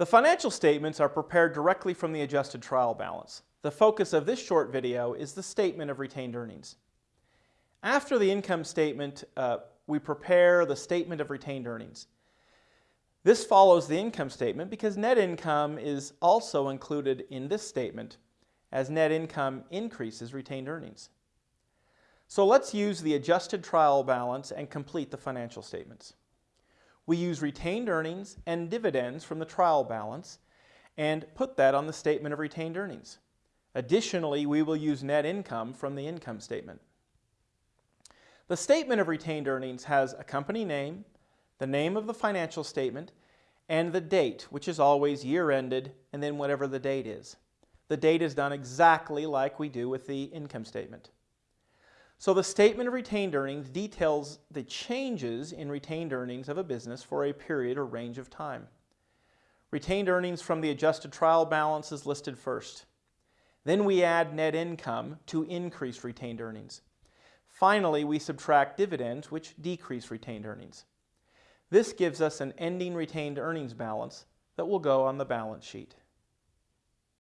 The financial statements are prepared directly from the adjusted trial balance. The focus of this short video is the statement of retained earnings. After the income statement, uh, we prepare the statement of retained earnings. This follows the income statement because net income is also included in this statement as net income increases retained earnings. So let's use the adjusted trial balance and complete the financial statements. We use retained earnings and dividends from the trial balance and put that on the statement of retained earnings. Additionally, we will use net income from the income statement. The statement of retained earnings has a company name, the name of the financial statement, and the date, which is always year-ended, and then whatever the date is. The date is done exactly like we do with the income statement. So the statement of retained earnings details the changes in retained earnings of a business for a period or range of time. Retained earnings from the adjusted trial balance is listed first. Then we add net income to increase retained earnings. Finally, we subtract dividends, which decrease retained earnings. This gives us an ending retained earnings balance that will go on the balance sheet.